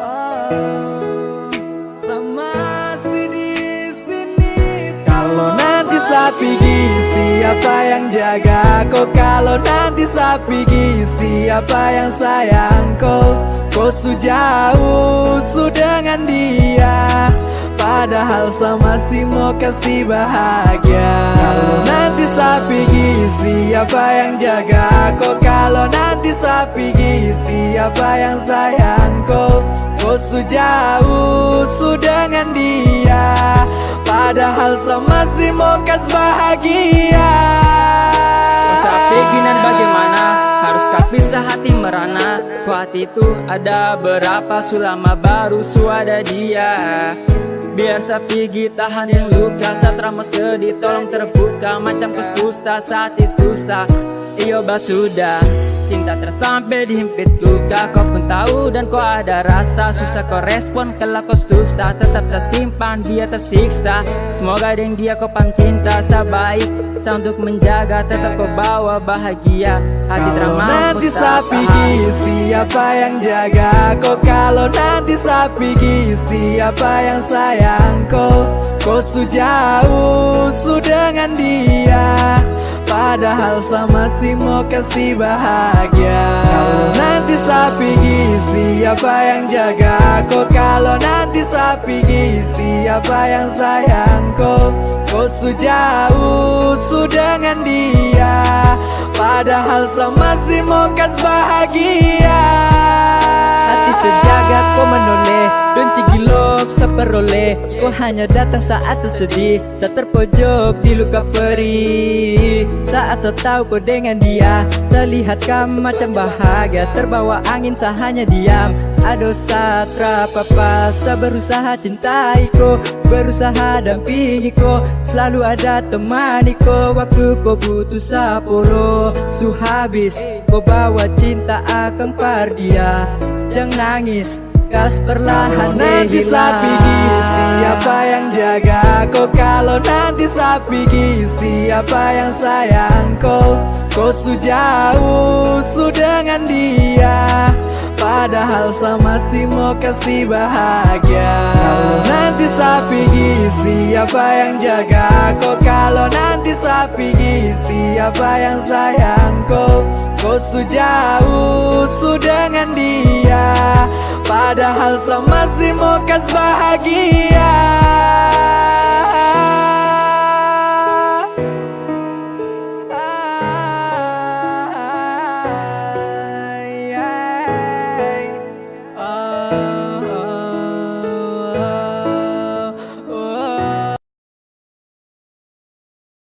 Oh, sapi siapa yang jaga kau? Kalau nanti sapi siapa yang sayang kau? Kau sejauh su dengan dia Padahal sama si mau kasih bahagia Kalau nanti sapi siapa yang jaga kau? Kalau nanti sapi siapa yang sayang kau? Sejauh su dengan dia. Padahal sama si mau kasih bahagia. Sapi ginan bagaimana? Haruskah pisah hati merana? Ku hati itu ada berapa Sulama baru suada dia? Biar sapi tahan yang luka Saat ramo sedih tolong terbuka. Macam kesusah saat susah. Iyo sudah Cinta tersampai dihimpit luka Kau pun tahu dan kau ada rasa. Susah kau respon kalau kau susah Tetap tersimpan dia tersiksa. Semoga dengan dia kau pam cinta Sabaik Sa untuk menjaga Tetap kau bawa bahagia. Hati Kalau nanti sapi siapa yang jaga kau? Kalau nanti sapi siapa yang sayang kau? Kau sejauh su dengan dia Padahal sama si mau kasih bahagia. Kalau nanti sapi siapa yang jaga kau Kalau nanti sapi siapa yang sayang kau Kau sejauh su dengan dia. Padahal sama si mau kasih bahagia. Hati sejagat kau cigilok Kau hanya datang saat sesedih. Saat terpojok di luka perih Saat saya tahu kau dengan dia. Terlihat kamu macam bahagia. Terbawa angin saya hanya diam. Ada satra papa Saya berusaha cintai kau. Berusaha dampingi kau. Selalu ada temani kau. Waktu kau butuh sapolo Su habis. Kau bawa cinta akan par dia. Jangan nangis Gas perlahan nanti sapi siapa yang jaga kau? Kalau nanti sapi siapa yang sayang kau? Kau sejauh su dengan dia. Padahal sama si mau kasih bahagia. Kalau nanti sapi siapa yang jaga kau? Kalau nanti sapi siapa yang sayang kau? Kau sejauh su dengan dia Padahal sama si mau kas bahagia